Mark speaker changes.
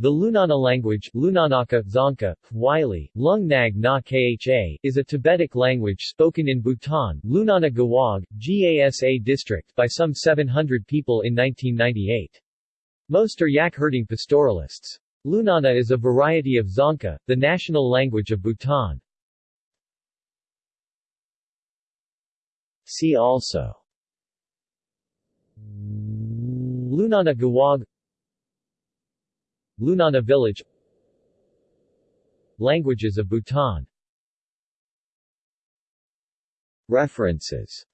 Speaker 1: The Lunana language Lunanaka, Dzongkha, Wylie, Lung Nag Na Kha is a Tibetic language spoken in Bhutan Lunana Gewog, GASA district by some 700 people in 1998. Most are yak-herding pastoralists. Lunana is a variety of Dzongkha, the national language of Bhutan. See also Lunana Gewog Lunana village. Languages of Bhutan. References